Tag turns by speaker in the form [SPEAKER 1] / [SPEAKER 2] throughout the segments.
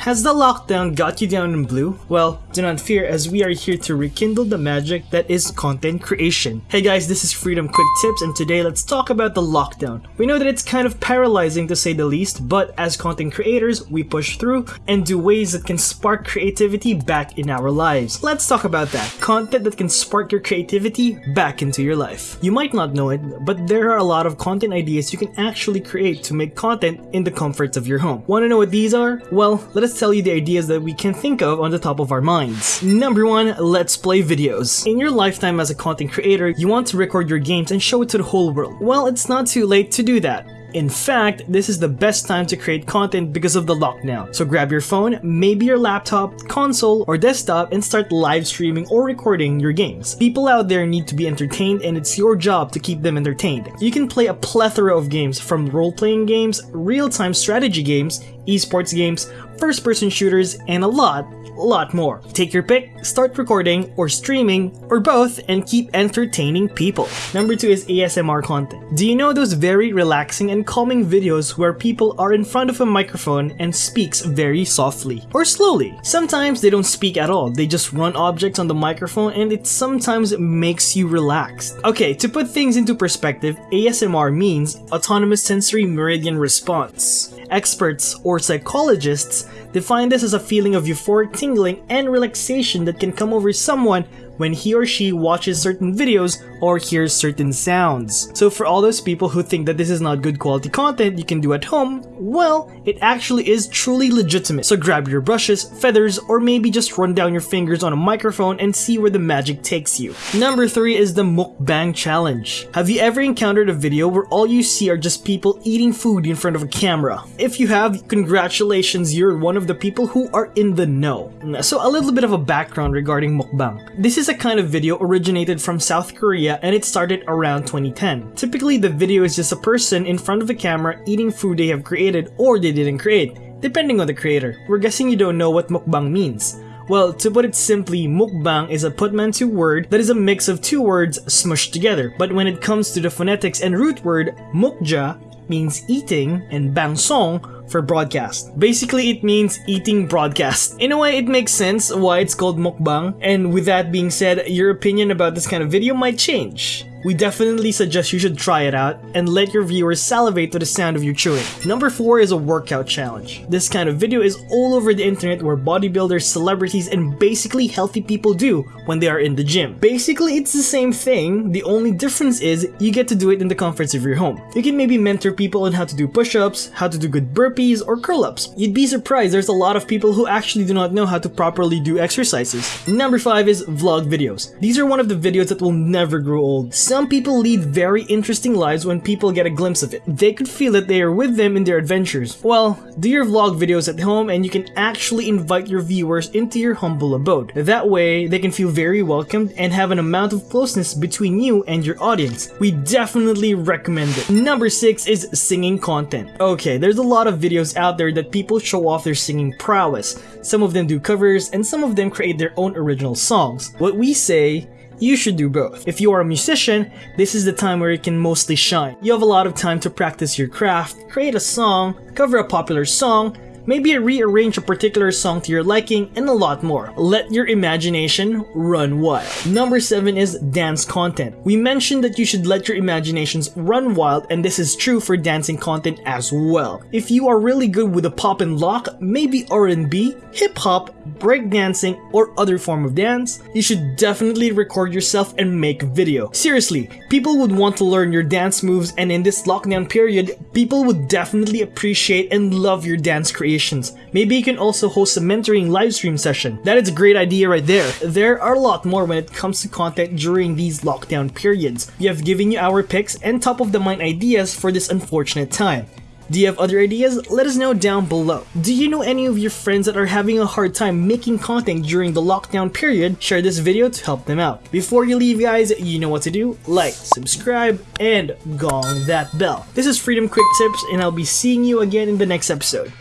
[SPEAKER 1] Has the lockdown got you down in blue? Well, do not fear as we are here to rekindle the magic that is content creation. Hey guys, this is Freedom Quick Tips and today let's talk about the lockdown. We know that it's kind of paralyzing to say the least, but as content creators, we push through and do ways that can spark creativity back in our lives. Let's talk about that. Content that can spark your creativity back into your life. You might not know it, but there are a lot of content ideas you can actually create to make content in the comforts of your home. Want to know what these are? Well, let us tell you the ideas that we can think of on the top of our minds. Number one, let's play videos. In your lifetime as a content creator, you want to record your games and show it to the whole world. Well, it's not too late to do that. In fact, this is the best time to create content because of the lockdown. So grab your phone, maybe your laptop, console, or desktop and start live streaming or recording your games. People out there need to be entertained and it's your job to keep them entertained. You can play a plethora of games from role-playing games, real-time strategy games, esports games, first-person shooters, and a lot, lot more. Take your pick, start recording or streaming or both and keep entertaining people. Number 2 is ASMR content. Do you know those very relaxing and calming videos where people are in front of a microphone and speaks very softly or slowly? Sometimes they don't speak at all, they just run objects on the microphone and it sometimes makes you relaxed. Okay, to put things into perspective, ASMR means Autonomous Sensory Meridian Response. Experts or psychologists define this as a feeling of euphoric tingling and relaxation that can come over someone when he or she watches certain videos or hears certain sounds. So for all those people who think that this is not good quality content you can do at home, well, it actually is truly legitimate. So grab your brushes, feathers, or maybe just run down your fingers on a microphone and see where the magic takes you. Number 3 is the mukbang challenge. Have you ever encountered a video where all you see are just people eating food in front of a camera? If you have, congratulations, you're one of the people who are in the know. So a little bit of a background regarding mukbang. This is a kind of video originated from South Korea and it started around 2010. Typically, the video is just a person in front of a camera eating food they have created or they didn't create, depending on the creator. We're guessing you don't know what mukbang means. Well, to put it simply, mukbang is a portmanteau word that is a mix of two words smushed together. But when it comes to the phonetics and root word, mukja means eating and bangsong for broadcast. Basically, it means eating broadcast. In a way, it makes sense why it's called mukbang, and with that being said, your opinion about this kind of video might change we definitely suggest you should try it out and let your viewers salivate to the sound of you chewing. Number 4 is a workout challenge. This kind of video is all over the internet where bodybuilders, celebrities, and basically healthy people do when they are in the gym. Basically, it's the same thing, the only difference is you get to do it in the comforts of your home. You can maybe mentor people on how to do push-ups, how to do good burpees, or curl-ups. You'd be surprised there's a lot of people who actually do not know how to properly do exercises. Number 5 is vlog videos. These are one of the videos that will never grow old. Some people lead very interesting lives when people get a glimpse of it. They could feel that they are with them in their adventures. Well, do your vlog videos at home and you can actually invite your viewers into your humble abode. That way, they can feel very welcomed and have an amount of closeness between you and your audience. We definitely recommend it. Number 6 is singing content. Okay, there's a lot of videos out there that people show off their singing prowess. Some of them do covers and some of them create their own original songs. What we say you should do both. If you are a musician, this is the time where you can mostly shine. You have a lot of time to practice your craft, create a song, cover a popular song, maybe rearrange a particular song to your liking, and a lot more. Let your imagination run wild. Number 7 is dance content. We mentioned that you should let your imaginations run wild and this is true for dancing content as well. If you are really good with a pop and lock, maybe R&B, hip-hop, breakdancing, or other form of dance, you should definitely record yourself and make video. Seriously, people would want to learn your dance moves and in this lockdown period, people would definitely appreciate and love your dance creation creations. Maybe you can also host a mentoring livestream session. That is a great idea right there. There are a lot more when it comes to content during these lockdown periods. We have given you our picks and top of the mind ideas for this unfortunate time. Do you have other ideas? Let us know down below. Do you know any of your friends that are having a hard time making content during the lockdown period? Share this video to help them out. Before you leave guys, you know what to do. Like, subscribe, and gong that bell. This is Freedom Quick Tips and I'll be seeing you again in the next episode.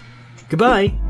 [SPEAKER 1] Goodbye!